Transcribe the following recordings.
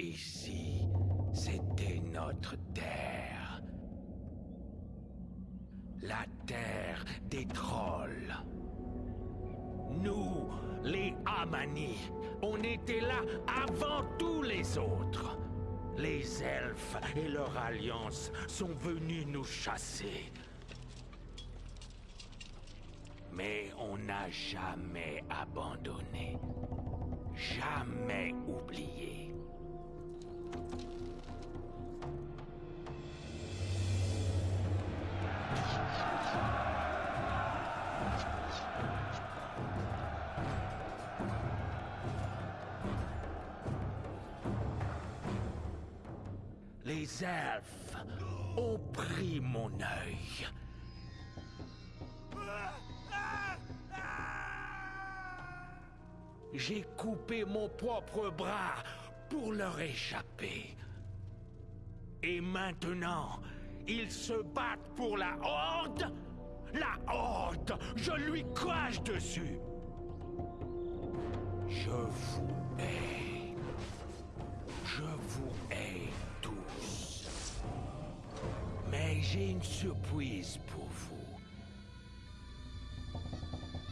Ici, c'était notre terre. La terre des trolls. Nous, les Amani, on était là avant tous les autres. Les elfes et leur alliance sont venus nous chasser. Mais on n'a jamais abandonné. Jamais oublié. Elfes ont pris mon œil. J'ai coupé mon propre bras pour leur échapper. Et maintenant, ils se battent pour la Horde La Horde Je lui crache dessus Je vous hais. Je vous j'ai une surprise pour vous.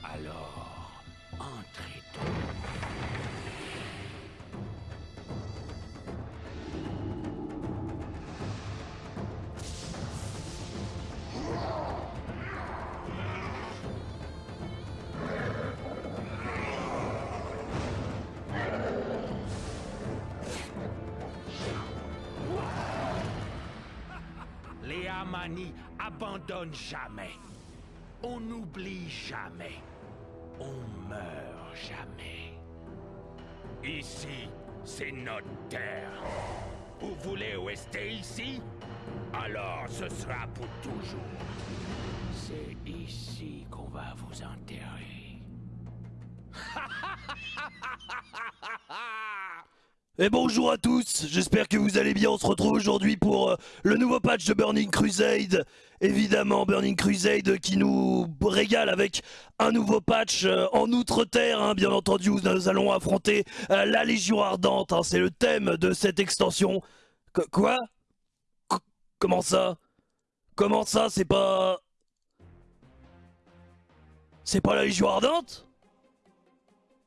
Alors, Amani abandonnent jamais. On n'oublie jamais. On meurt jamais. Ici, c'est notre terre. Vous voulez rester ici? Alors ce sera pour toujours. C'est ici qu'on va vous enterrer. Et bonjour à tous, j'espère que vous allez bien, on se retrouve aujourd'hui pour euh, le nouveau patch de Burning Crusade. Évidemment, Burning Crusade qui nous régale avec un nouveau patch euh, en Outre-Terre, hein, bien entendu, où nous allons affronter euh, la Légion Ardente, hein, c'est le thème de cette extension. Qu- quoi? Qu- Comment ça? Comment ça, c'est pas... C'est pas la Légion Ardente?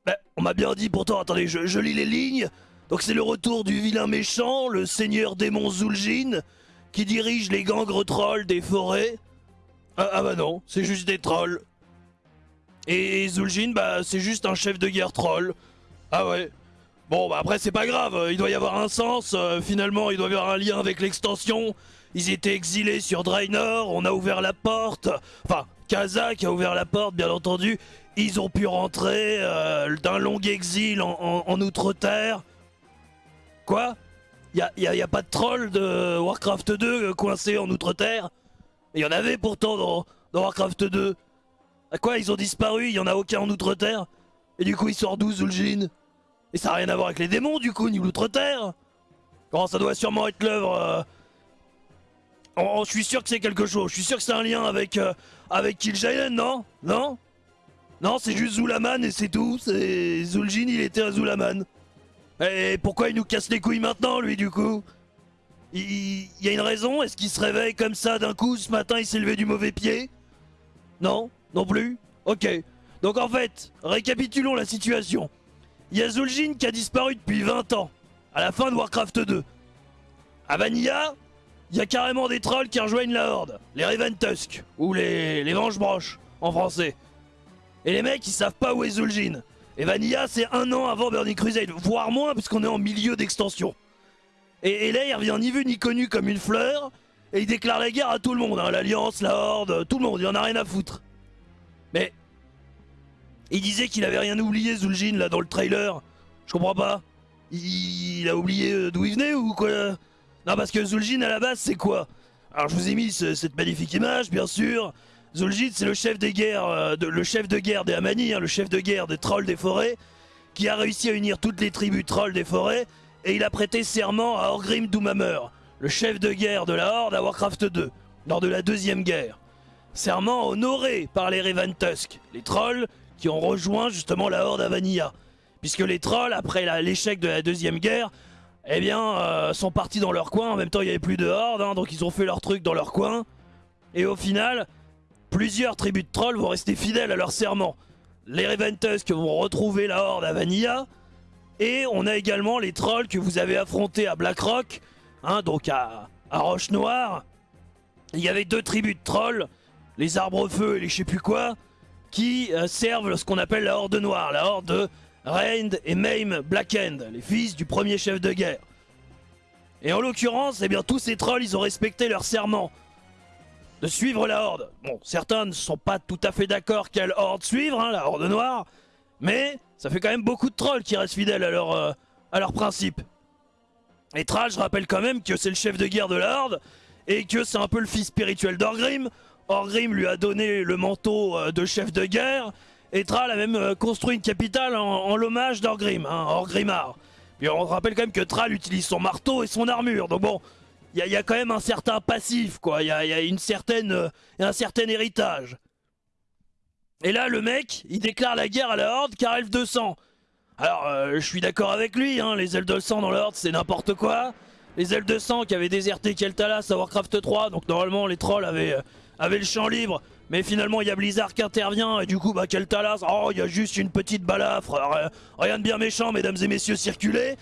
Ben, on m'a bien dit pourtant, attendez, je lis les lignes. Donc c'est le retour du vilain méchant, le seigneur démon Zul'jin, qui dirige les gangres trolls des forêts. Ah, ah bah non, c'est juste des trolls. Et Zul'jin, bah c'est juste un chef de guerre troll. Ah ouais. Bon bah après c'est pas grave, il doit y avoir un sens, euh, finalement il doit y avoir un lien avec l'extension. Ils étaient exilés sur Draenor, on a ouvert la porte. Enfin, Kazak a ouvert la porte bien entendu. Ils ont pu rentrer euh, d'un long exil en Outre-Terre. Quoi Y'a y a, pas de troll de Warcraft 2 coincé en Outre-Terre Il y en avait pourtant dans, Warcraft 2. À quoi Ils ont disparu, il y en a aucun en Outre-Terre Et du coup il sort d'où Zul'jin Et ça a rien à voir avec les démons du coup, ni l'Outre-Terre ça doit sûrement être l'œuvre... euh, je suis sûr que c'est quelque chose, je suis sûr que c'est un lien avec, euh, avec non? Non? Non, c'est juste Zulaman et c'est tout, c'est... Zul'jin il était à Zulaman. Et pourquoi il nous casse les couilles maintenant, lui, du coup? Il, y a une raison? Est-ce qu'il se réveille comme ça d'un coup ce matin, il s'est levé du mauvais pied? Non? Non plus? Ok. Donc en fait, récapitulons la situation. Il y a Zul'jin qui a disparu depuis 20 ans, à la fin de Warcraft 2. À Vanilla, il y a carrément des trolls qui rejoignent la Horde, les Reventusk, ou les, les Venge-Broches, en français. Et les mecs, ils savent pas où est Zul'jin. Et Vanilla, c'est un an avant Burning Crusade, voire moins, puisqu'on est en milieu d'extension. Et, là, il revient ni vu ni connu comme une fleur, et il déclare la guerre à tout le monde, hein, l'Alliance, la Horde, tout le monde, il en a rien à foutre. Mais... Il disait qu'il avait rien oublié, Zul'jin, là, dans le trailer. Je comprends pas. Il, a oublié euh, d'où il venait, ou quoi? Non, parce que Zul'jin, à la base, c'est quoi? Alors, je vous ai mis ce- cette magnifique image, bien sûr. Zul'jin, c'est le chef des guerres, euh, de- le chef de guerre des Amani, hein, le chef de guerre des trolls des forêts, qui a réussi à unir toutes les tribus trolls des forêts, et il a prêté serment à Orgrim Doomhammer, le chef de guerre de la Horde à Warcraft 2, lors de la deuxième guerre. Serment honoré par les Reventusk, les trolls qui ont rejoint justement la Horde à Vanilla. Puisque les trolls, après l'échec de la deuxième guerre, eh bien, euh, sont partis dans leur coin. En même temps, il n'y avait plus de horde, hein, donc ils ont fait leur truc dans leur coin. Et au final, plusieurs tribus de trolls vont rester fidèles à leur serment. Les Reventusk vont retrouver la horde à Vanilla. Et on a également les trolls que vous avez affrontés à Blackrock, hein, donc à, Roche Noire. Il y avait deux tribus de trolls, les arbres feu et les je sais plus quoi, qui euh, servent ce qu'on appelle la horde noire, la horde de Rand et Maim Blackend, les fils du premier chef de guerre. Et en l'occurrence, eh bien tous ces trolls, ils ont respecté leur serment de suivre la horde. Bon, certains ne sont pas tout à fait d'accord quelle horde suivre, hein, la horde noire, mais ça fait quand même beaucoup de trolls qui restent fidèles à leur, euh, leur principe. Et Thrall, je rappelle quand même que c'est le chef de guerre de la horde, et que c'est un peu le fils spirituel d'Orgrim. Orgrim lui a donné le manteau euh, de chef de guerre, et Thrall a même euh, construit une capitale en, l'hommage d'Orgrim, hein, Orgrimmar. Puis on rappelle quand même que Thrall utilise son marteau et son armure, donc bon, il y, a quand même un certain passif, quoi, il y a, une certaine, euh, un certain héritage. Et là, le mec, il déclare la guerre à la Horde car Elf 200. Alors, euh, je suis d'accord avec lui, hein, les ailes de sang dans la Horde, c'est n'importe quoi. Les ailes de sang qui avaient déserté Keltalas à Warcraft 3, donc normalement les trolls avaient, avaient le champ libre. Mais finalement, il y a Blizzard qui intervient, et du coup, bah, Oh, il y a juste une petite balafre, rien de bien méchant, mesdames et messieurs, circulez.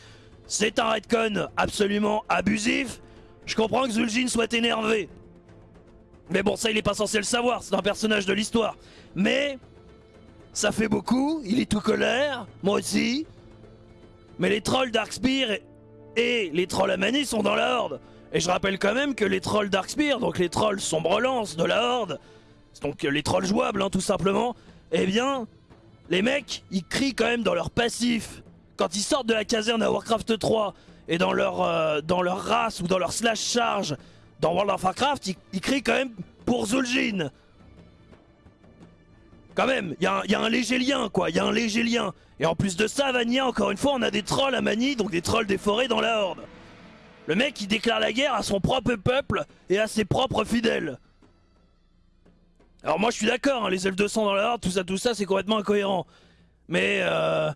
C'est un redcon absolument abusif. Je comprends que Zul'jin soit énervé. Mais bon, ça, il est pas censé le savoir, c'est un personnage de l'histoire. Mais, ça fait beaucoup, il est tout colère, moi aussi. Mais les trolls Darkspear et les trolls Amani sont dans la Horde. Et je rappelle quand même que les trolls Darkspear, donc les trolls Sombre-Lance de la Horde, donc les trolls jouables hein, tout simplement, eh bien, les mecs, ils crient quand même dans leur passif. Quand ils sortent de la caserne à Warcraft 3 et dans leur, euh, dans leur race ou dans leur slash charge dans World of Warcraft, ils, crient quand même pour Zul'jin. Quand même, il y, a un léger lien quoi, il y a un léger lien. Et en plus de ça, Vania, encore une fois, on a des trolls à Mani, donc des trolls des forêts dans la Horde. Le mec, il déclare la guerre à son propre peuple et à ses propres fidèles. Alors moi je suis d'accord, hein, les L200 dans la horde, tout ça, tout ça, c'est complètement incohérent. Mais euh...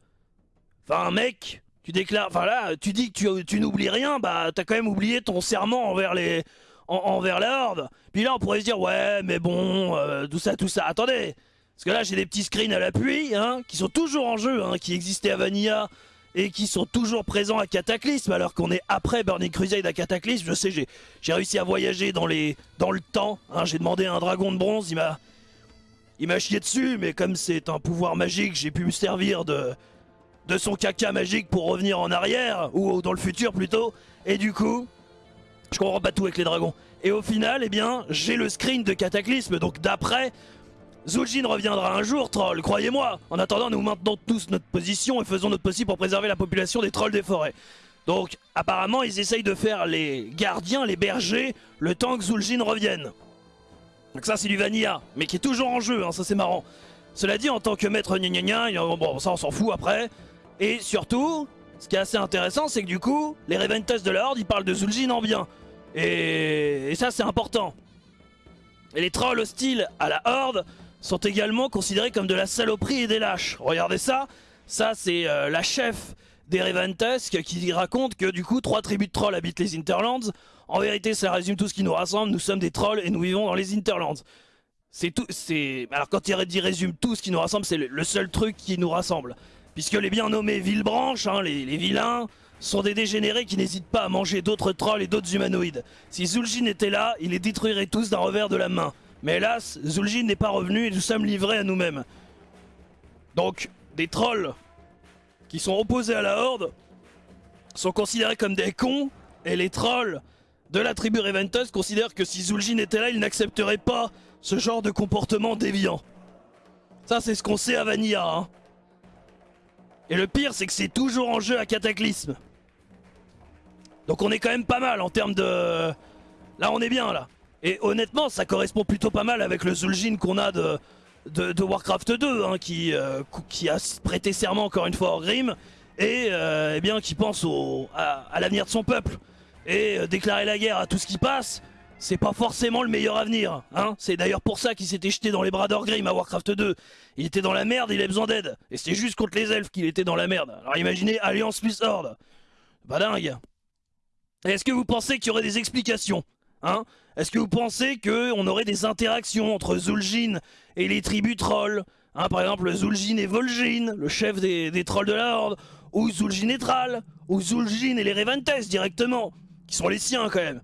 Enfin mec, tu déclares... Enfin là, tu dis que tu, n'oublies rien, bah t'as quand même oublié ton serment envers les... envers la. Puis là on pourrait se dire, ouais mais bon, euh, tout ça, tout ça. Attendez Parce que là j'ai des petits screens à l'appui, hein, qui sont toujours en jeu, hein, qui existaient à Vanilla et qui sont toujours présents à Cataclysme alors qu'on est après Burning Crusade à Cataclysme. Je sais, j'ai réussi à voyager dans, les, dans le temps. Hein. j'ai demandé à un dragon de bronze, il m'a il m'a chié dessus, mais comme c'est un pouvoir magique, j'ai pu me servir de, de son caca magique pour revenir en arrière, ou dans le futur plutôt. Et du coup, je comprends pas tout avec les dragons. Et au final, eh bien, j'ai le screen de Cataclysme, donc d'après, Zul'jin reviendra un jour, troll, croyez-moi En attendant, nous maintenons tous notre position et faisons notre possible pour préserver la population des trolls des forêts. Donc, apparemment, ils essayent de faire les gardiens, les bergers, le temps que Zul'jin revienne. Donc ça, c'est du vanilla, mais qui est toujours en jeu, hein, ça c'est marrant. Cela dit, en tant que maître gna gna gna, bon, ça on s'en fout après. Et surtout, ce qui est assez intéressant, c'est que du coup, les Reventus de la Horde, ils parlent de Zul'jin en bien. Et, ça, c'est important. Et les trolls hostiles à la Horde sont également considérés comme de la saloperie et des lâches. Regardez ça, ça c'est euh, la chef des Reventusk qui raconte que du coup trois tribus de trolls habitent les Interlands. En vérité ça résume tout ce qui nous rassemble, nous sommes des trolls et nous vivons dans les Interlands. C'est tout, c'est... Alors quand il dit résume tout ce qui nous rassemble, c'est le, seul truc qui nous rassemble. Puisque les bien nommés Villebranches, hein, les, vilains, sont des dégénérés qui n'hésitent pas à manger d'autres trolls et d'autres humanoïdes. Si Zul'jin était là, il les détruirait tous d'un revers de la main. Mais hélas, Zul'jin n'est pas revenu et nous sommes livrés à nous-mêmes. Donc, des trolls qui sont opposés à la Horde sont considérés comme des cons, et les trolls de la tribu Reventus considèrent que si Zul'jin était là, ils n'accepteraient pas ce genre de comportement déviant. Ça, c'est ce qu'on sait à Vanilla. Hein. Et le pire, c'est que c'est toujours en jeu à Cataclysme. Donc on est quand même pas mal en termes de... Là, on est bien, là. Et honnêtement, ça correspond plutôt pas mal avec le Zul'jin qu'on a de, Warcraft 2, hein, qui, euh, qui a prêté serment encore une fois au Grim, et euh, eh bien, qui pense à, l'avenir de son peuple. Et euh, déclarer la guerre à tout ce qui passe, c'est pas forcément le meilleur avenir. Hein c'est d'ailleurs pour ça qu'il s'était jeté dans les bras d'Orgrim à Warcraft 2. Il était dans la merde, il avait besoin d'aide. Et c'était juste contre les elfes qu'il était dans la merde. Alors imaginez Alliance plus Horde. Pas. Est-ce que vous pensez qu'il y aurait des explications Hein? Est-ce que vous pensez qu'on aurait des interactions entre Zul'jin et les tribus trolls hein, Par exemple, Zul'jin et Vol'jin, le chef des, trolls de la Horde, ou Zul'jin et Thrall, ou Zul'jin et les Revantes directement, qui sont les siens quand même.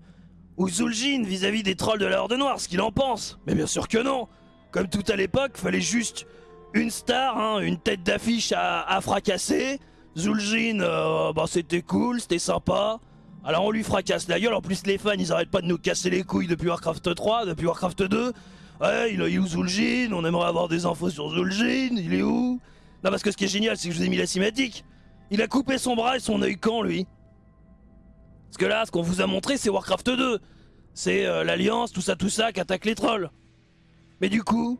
Ou Zul'jin vis-à-vis des trolls de la Horde Noire, ce qu'il en pense. Mais bien sûr que non Comme tout à l'époque, fallait juste une star, hein, une tête d'affiche à, fracasser. Zul'jin, euh, bah, c'était cool, c'était sympa. Alors on lui fracasse la gueule, en plus les fans ils arrêtent pas de nous casser les couilles depuis Warcraft 3, depuis Warcraft 2. Ouais, il est où Zul'jin? On aimerait avoir des infos sur Zul'jin, il est où? Non parce que ce qui est génial c'est que je vous ai mis la cinématique. Il a coupé son bras et son œil quand lui? Que là, ce qu'on vous a montré c'est Warcraft 2. C'est euh, l'Alliance, tout ça, tout ça qui attaque les trolls. Mais du coup,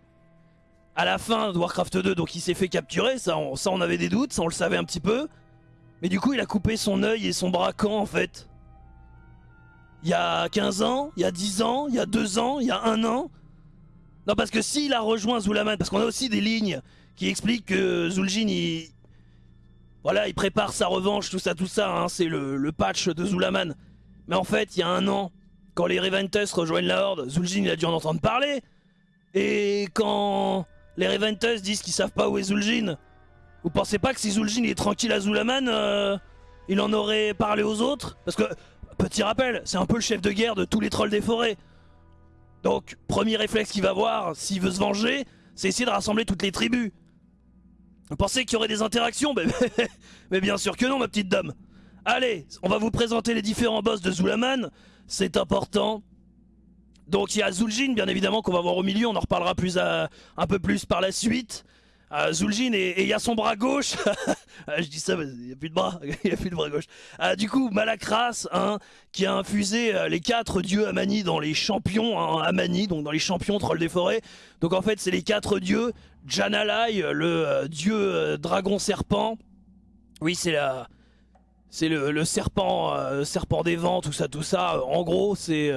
à la fin de Warcraft 2, donc il s'est fait capturer, ça on, avait des doutes, ça on le savait un petit peu. Mais du coup il a coupé son œil et son bras quand en fait? Il y a 15 ans, il y a 10 ans, il y a 2 ans, il y a 1 an? Non, parce que s'il a rejoint Zulaman, parce qu'on a aussi des lignes qui expliquent que Zul'jin, il... Voilà, il prépare sa revanche, tout ça, tout ça, hein, c'est le, patch de Zulaman. Mais en fait, il y a un an, quand les Reventus rejoignent la Horde, Zul'jin, il a dû en entendre parler. Et quand les Reventus disent qu'ils savent pas où est Zul'jin, vous pensez pas que si Zul'jin est tranquille à Zulaman, euh, il en aurait parlé aux autres? Parce que Petit rappel, c'est un peu le chef de guerre de tous les trolls des forêts. Donc, premier réflexe qu'il va avoir, s'il veut se venger, c'est essayer de rassembler toutes les tribus. Vous pensez qu'il y aurait des interactions mais, bien sûr que non, ma petite dame. Allez, on va vous présenter les différents boss de Zulaman. C'est important. Donc il y a Zul'jin, bien évidemment, qu'on va voir au milieu. On en reparlera plus un peu plus par la suite. Uh, Zul'jin et il y a son bras gauche. Ah, je dis ça, mais il a plus de bras. A plus de bras gauche. Ah, du coup, Malakras, hein, qui a infusé euh, les quatre dieux Amani dans les champions hein, Amani, donc dans les champions trolls des forêts. Donc en fait, c'est les quatre dieux. Janalai, le euh, dieu euh, dragon serpent. Oui, c'est la. C'est le, serpent, serpent des vents, tout ça, tout ça. En gros, c'est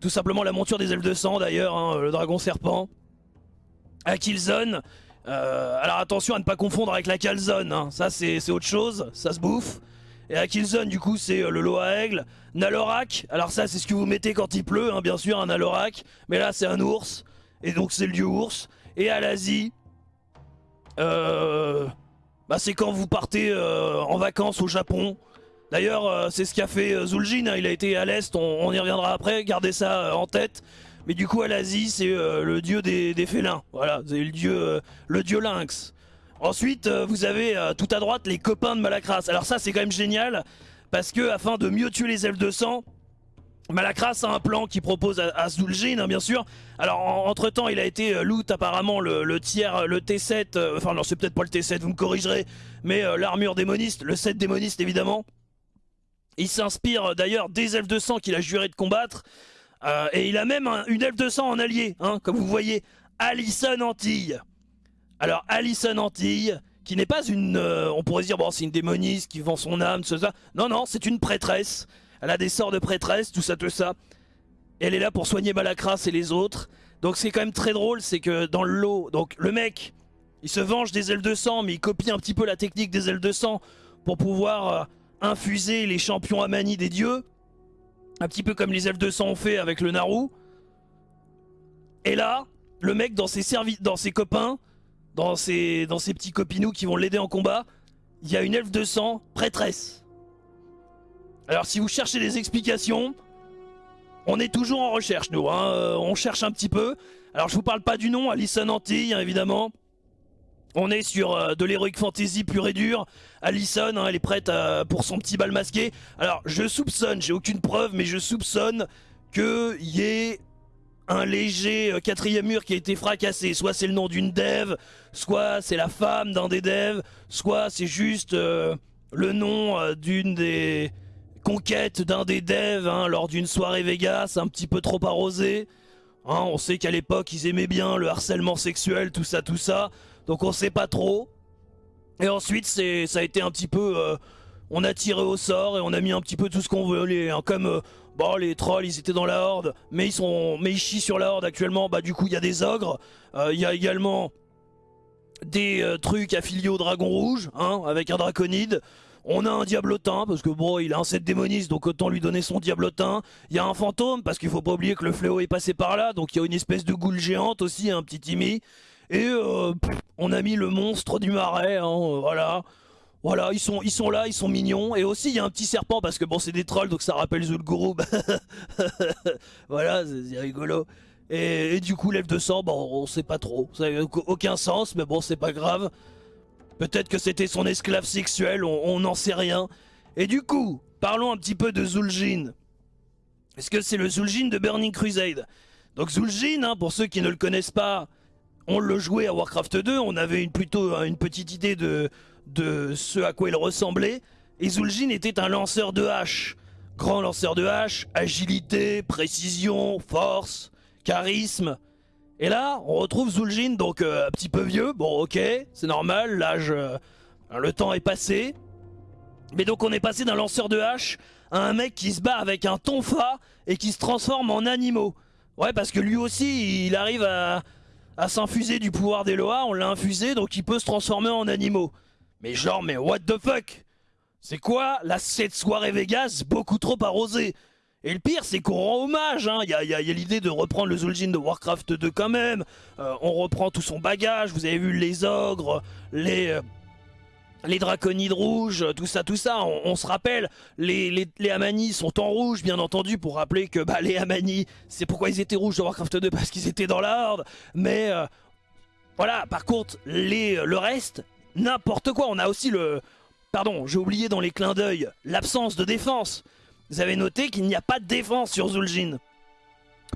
tout simplement la monture des elfes de sang d'ailleurs, hein, le dragon serpent. Akilzon, euh, alors attention à ne pas confondre avec la calzone, hein. ça c'est autre chose, ça se bouffe. Et la killzone du coup c'est euh, le lot à aigle. Nalorak, alors ça c'est ce que vous mettez quand il pleut, hein, bien sûr, un Nalorak. Mais là c'est un ours, et donc c'est le dieu ours. Et à l'Asie, euh, bah, c'est quand vous partez en vacances au Japon. D'ailleurs c'est ce qu'a fait Zul'jin, hein. il a été à l'Est, on, y reviendra après, gardez ça en tête. Mais du coup, à l'Asie, c'est euh, le dieu des, félins. Voilà, c'est le dieu, euh, le dieu lynx. Ensuite, euh, vous avez tout à droite les copains de Malakras. Alors ça, c'est quand même génial, parce que afin de mieux tuer les elfes de sang, Malakras a un plan qui propose à, à hein, bien sûr. Alors, entre temps, il a été loot apparemment le, tiers, le T7. enfin, non, c'est peut-être pas le T7, vous me corrigerez. Mais l'armure démoniste, le 7 démoniste évidemment. Il s'inspire d'ailleurs des elfes de sang qu'il a juré de combattre. Euh, et il a même une elfe de sang en allié, hein, comme vous voyez, Alison Antille. Alors Alison Antille, qui n'est pas une... Euh, on pourrait dire, bon c'est une démoniste qui vend son âme, tout ça. Non, non, c'est une prêtresse. Elle a des sorts de prêtresse, tout ça, tout ça. elle est là pour soigner Malakras et les autres. Donc c'est quand même très drôle, c'est que dans le lot, donc le mec, il se venge des ailes de sang, mais il copie un petit peu la technique des ailes de sang pour pouvoir euh, infuser les champions Amani des dieux. Un petit peu comme les elfes de sang ont fait avec le Naru. Et là, le mec dans ses, dans ses copains, dans ses, dans ses petits copinous qui vont l'aider en combat, il y a une elfe de sang prêtresse. Alors si vous cherchez des explications, on est toujours en recherche nous, hein. euh, on cherche un petit peu. Alors je vous parle pas du nom, Alison Antille hein, évidemment. On est sur euh, de l'heroic fantasy pur et dur. Allison, hein, elle est prête euh, pour son petit bal masqué. Alors, je soupçonne, j'ai aucune preuve, mais je soupçonne qu'il y ait un léger euh, quatrième mur qui a été fracassé. Soit c'est le nom d'une dev, soit c'est la femme d'un des devs, soit c'est juste le nom d'une des conquêtes d'un des devs hein, lors d'une soirée Vegas un petit peu trop arrosée. Hein, on sait qu'à l'époque ils aimaient bien le harcèlement sexuel, tout ça, tout ça. Donc on sait pas trop. Et ensuite, c'est, ça a été un petit peu... Euh, on a tiré au sort et on a mis un petit peu tout ce qu'on voulait. Hein, comme, euh, bon, les trolls, ils étaient dans la horde, mais ils, sont, mais ils chient sur la horde actuellement. Bah du coup, il y a des ogres. Euh, il y a également des trucs affiliés au dragon rouge, hein, avec un draconide. On a un diablotin, parce que bon, il a un set démoniste, donc autant lui donner son diablotin. Il y a un fantôme, parce qu'il faut pas oublier que le fléau est passé par là, donc il y a une espèce de goule géante aussi, un petit Timmy. Et euh, on a mis le monstre du marais, hein, euh, voilà. Voilà, ils sont, ils là, ils sont mignons. Et aussi, il y a un petit serpent, parce que bon, c'est des trolls, donc ça rappelle Zulguru. voilà, c'est rigolo. Et, du coup, l'elfe de sang, bon, on sait pas trop. Ça n'a aucun sens, mais bon, c'est pas grave. Peut-être que c'était son esclave sexuel, on n'en sait rien. Et du coup, parlons un petit peu de Zul'jin. Est-ce que c'est le Zul'jin de Burning Crusade? Donc Zul'jin, hein, pour ceux qui ne le connaissent pas, on le jouait à Warcraft 2, on avait une, plutôt une petite idée de, de ce à quoi il ressemblait. Et Zul'jin était un lanceur de hache. Grand lanceur de hache, agilité, précision, force, charisme. Et là, on retrouve Zul'jin, donc euh, un petit peu vieux. Bon, ok, c'est normal, l'âge... Euh, le temps est passé. Mais donc on est passé d'un lanceur de hache à un mec qui se bat avec un tonfa et qui se transforme en animaux. Ouais, parce que lui aussi, il arrive à, à s'infuser du pouvoir d'Eloa, on l'a infusé, donc il peut se transformer en animaux. Mais genre, mais what the fuck? C'est quoi la cette soirée Vegas beaucoup trop arrosée? Et le pire, c'est qu'on rend hommage, hein. il y a, l'idée de reprendre le Zul'jin de Warcraft 2 quand même, euh, on reprend tout son bagage, vous avez vu les ogres, les... Les draconides rouges, tout ça, tout ça, on, se rappelle, les, les, Amani sont en rouge, bien entendu, pour rappeler que bah, les Amani, c'est pourquoi ils étaient rouges de Warcraft 2, parce qu'ils étaient dans la mais euh, voilà, par contre, les, le reste, n'importe quoi, on a aussi le... Pardon, j'ai oublié dans les clins d'œil, l'absence de défense. Vous avez noté qu'il n'y a pas de défense sur Zul'jin.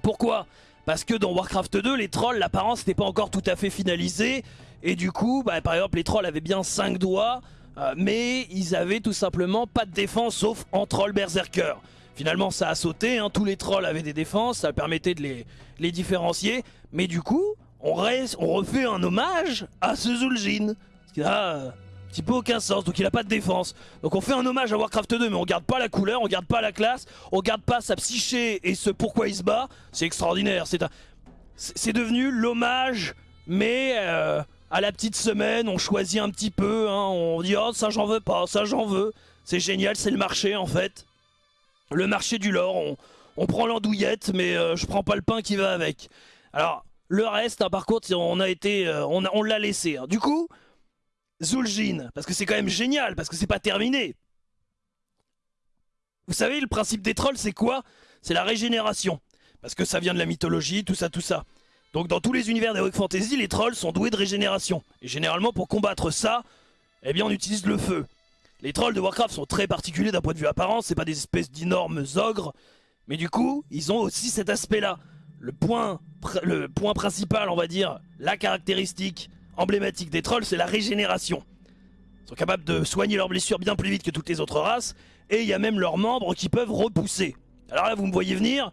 Pourquoi? Parce que dans Warcraft 2, les trolls, l'apparence n'était pas encore tout à fait finalisée. Et du coup, bah, par exemple, les trolls avaient bien 5 doigts, euh, mais ils avaient tout simplement pas de défense sauf en troll berserker. Finalement, ça a sauté, hein. tous les trolls avaient des défenses, ça permettait de les, différencier. Mais du coup, on, refait un hommage à ce Zul'jin. Ce qui a petit peu aucun sens, donc il a pas de défense. Donc on fait un hommage à Warcraft 2, mais on garde pas la couleur, on garde pas la classe, on garde pas sa psyché et ce pourquoi il se bat. C'est extraordinaire. C'est devenu l'hommage, mais euh, à la petite semaine, on choisit un petit peu, hein, on dit « Oh, ça j'en veux pas, ça j'en veux ». C'est génial, c'est le marché en fait. Le marché du lore, on, prend l'andouillette, mais euh, je prends pas le pain qui va avec. Alors, le reste, hein, par contre, on a été, euh, on, l'a laissé. Hein. Du coup, Zul'jin, parce que c'est quand même génial, parce que c'est pas terminé. Vous savez, le principe des trolls, c'est quoi? C'est la régénération. Parce que ça vient de la mythologie, tout ça, tout ça. Donc dans tous les univers d'Heroic Fantasy, les trolls sont doués de régénération. Et généralement, pour combattre ça, eh bien on utilise le feu. Les trolls de Warcraft sont très particuliers d'un point de vue apparent, c'est pas des espèces d'énormes ogres. Mais du coup, ils ont aussi cet aspect-là. Le point, le point principal, on va dire, la caractéristique emblématique des trolls, c'est la régénération. Ils sont capables de soigner leurs blessures bien plus vite que toutes les autres races, et il y a même leurs membres qui peuvent repousser. Alors là, vous me voyez venir,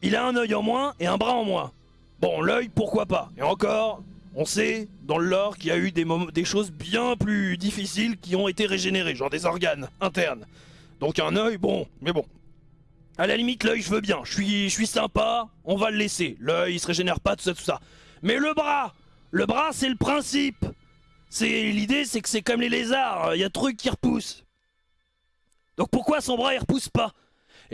il a un œil en moins et un bras en moins. Bon, l'œil, pourquoi pas Et encore, on sait dans le lore qu'il y a eu des, des choses bien plus difficiles qui ont été régénérées, genre des organes internes. Donc un œil, bon, mais bon. À la limite, l'œil, je veux bien, je suis, sympa, on va le laisser. L'œil, il se régénère pas, tout ça, tout ça. Mais le bras le bras, c'est le principe. C'est L'idée, c'est que c'est comme les lézards, il y a trucs qui repoussent. Donc pourquoi son bras, il repousse pas?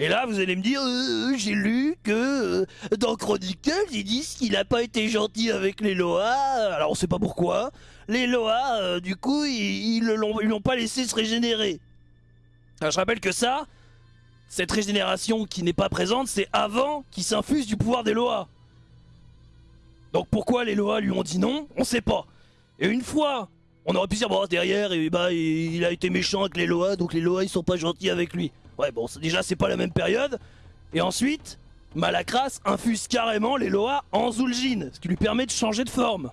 Et là, vous allez me dire, euh, j'ai lu que euh, dans Chronicles, ils disent qu'il n'a pas été gentil avec les Loa. Alors on sait pas pourquoi. Les Loa, euh, du coup, ils ne l'ont pas laissé se régénérer. Je rappelle que ça, cette régénération qui n'est pas présente, c'est avant qu'il s'infuse du pouvoir des Loa. Donc pourquoi les Loa lui ont dit non On sait pas. Et une fois, on aurait pu dire, bon, derrière, et bah, il a été méchant avec les Loa, donc les Loa, ils sont pas gentils avec lui. Ouais, bon, déjà, c'est pas la même période. Et ensuite, Malakras infuse carrément les Loa en Zul'jin, ce qui lui permet de changer de forme.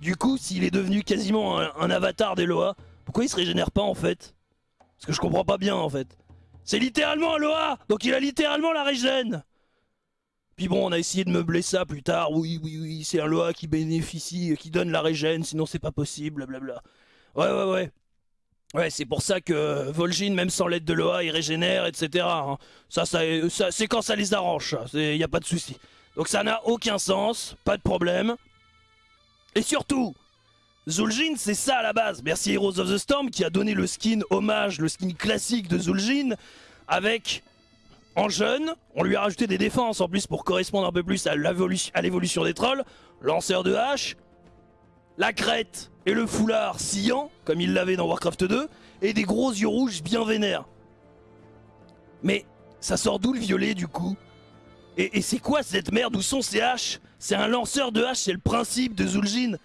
Du coup, s'il est devenu quasiment un, avatar des Loa, pourquoi il se régénère pas en fait? Parce que je comprends pas bien en fait. C'est littéralement un Loa Donc il a littéralement la régène puis bon, on a essayé de meubler ça plus tard. Oui, oui, oui, c'est un Loa qui bénéficie, qui donne la régène, sinon c'est pas possible, blablabla. Ouais, ouais, ouais. Ouais, c'est pour ça que Vol'jin, même sans l'aide de Loa, il régénère, etc. Hein. Ça, ça, c'est quand ça les arrange, il n'y a pas de souci. Donc ça n'a aucun sens, pas de problème. Et surtout, Zul'jin, c'est ça à la base. Merci Heroes of the Storm qui a donné le skin hommage, le skin classique de Zul'jin, avec en jeune, on lui a rajouté des défenses en plus pour correspondre un peu plus à l'évolution des trolls, lanceur de hache, la crête et le foulard sciant, comme il l'avait dans Warcraft 2, et des gros yeux rouges bien vénères. Mais ça sort d'où le violet du coup? Et, c'est quoi cette merde? Où sont ces haches? C'est un lanceur de haches, c'est le principe de Zul'jin.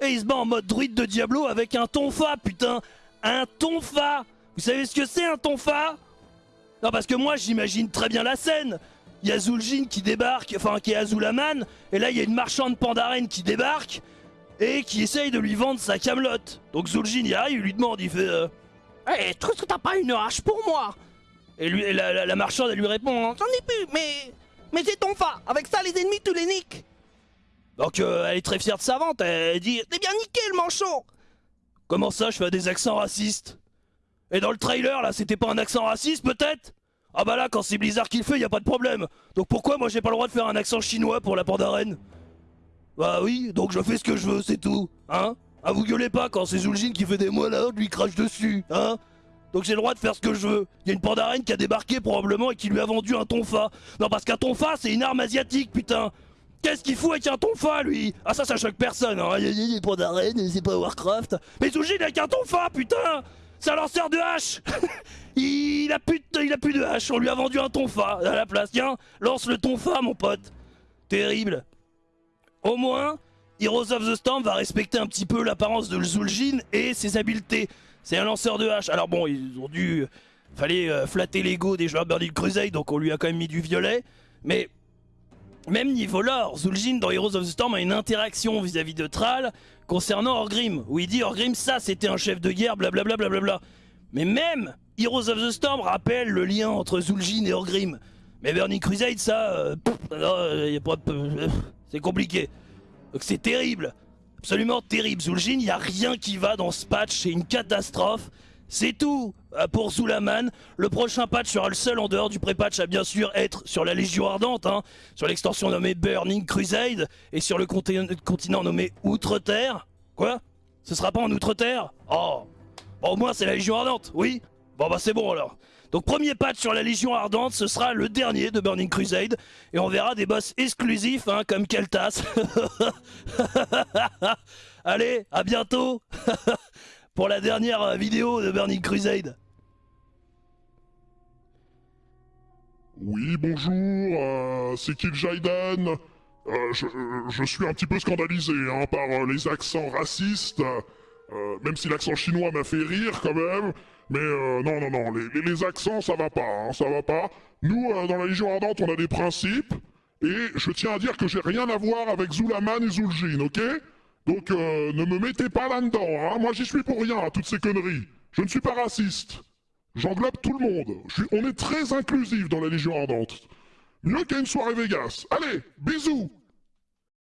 Et il se bat en mode druide de Diablo avec un tonfa, putain! Un tonfa! Vous savez ce que c'est un tonfa? Non parce que moi j'imagine très bien la scène. Il y a Zul'jin qui débarque, enfin qui est Azulaman, et là il y a une marchande Pandaren qui débarque, et qui essaye de lui vendre sa camelote. Donc Zul'jin y arrive, il lui demande, il fait euh, hey, que t'as pas une hache pour moi? Et lui, la, marchande, elle lui répond J'en ai plus, mais. Mais c'est ton fa. Avec ça, les ennemis, tu les niques Donc euh, elle est très fière de sa vente, elle dit T'es bien niqué le manchon Comment ça, je fais des accents racistes? Et dans le trailer, là, c'était pas un accent raciste, peut-être? Ah bah là, quand c'est Blizzard qui le fait, y a pas de problème. Donc pourquoi moi j'ai pas le droit de faire un accent chinois pour la Pandaren bah oui, donc je fais ce que je veux, c'est tout, hein? Ah vous gueulez pas quand c'est Zul'jin qui fait des mots là, lui crache dessus, hein? Donc j'ai le droit de faire ce que je veux. Il y a une pandarène qui a débarqué probablement et qui lui a vendu un tonfa. Non parce qu'un tonfa c'est une arme asiatique putain Qu'est-ce qu'il fout avec un tonfa lui? Ah ça ça choque personne hein des pandarènes, c'est pas Warcraft. Mais Zul'jin avec un tonfa putain C'est un lanceur de hache il a, plus de, il a plus de hache, on lui a vendu un tonfa à la place. Tiens, lance le tonfa mon pote. Terrible. Au moins, Heroes of the Storm va respecter un petit peu l'apparence de Zul'jin et ses habiletés. C'est un lanceur de hache. Alors bon, ils ont dû... Fallait euh, flatter l'ego des joueurs Burning Crusade, donc on lui a quand même mis du violet. Mais même niveau lore, Zul'jin dans Heroes of the Storm a une interaction vis-à-vis de Thrall concernant Orgrim, où il dit Orgrim ça c'était un chef de guerre, blablabla. Bla Mais même Heroes of the Storm rappelle le lien entre Zul'jin et Orgrim. Mais Burning Crusade ça, euh, euh, y a pas de... C'est compliqué. Donc c'est terrible. Absolument terrible. Zul'jin, il n'y a rien qui va dans ce patch. C'est une catastrophe. C'est tout euh, pour Zulaman. Le prochain patch sera le seul en dehors du pré-patch à bien sûr être sur la Légion Ardente, hein, sur l'extension nommée Burning Crusade et sur le continent nommé Outre-Terre. Quoi? Ce sera pas en Outre-Terre? Oh Au moins c'est la Légion Ardente, oui? Bon bah c'est bon alors. Donc premier patch sur la Légion Ardente, ce sera le dernier de Burning Crusade. Et on verra des boss exclusifs hein, comme Keltas. Allez, à bientôt pour la dernière vidéo de Burning Crusade. Oui, bonjour, euh, c'est Kill Jaiden. Euh, je, suis un petit peu scandalisé hein, par euh, les accents racistes, même si l'accent chinois m'a fait rire quand même. Mais euh, non, non, non, les, accents, ça va pas, hein, ça va pas. Nous, euh, dans la Légion Ardente, on a des principes, et je tiens à dire que j'ai rien à voir avec Zulaman et Zul'jin, ok? Donc euh, ne me mettez pas là-dedans, hein. Moi, j'y suis pour rien, à toutes ces conneries. Je ne suis pas raciste. J'englobe tout le monde. On est très inclusif dans la Légion Ardente. Mieux qu'à une soirée Vegas. Allez, bisous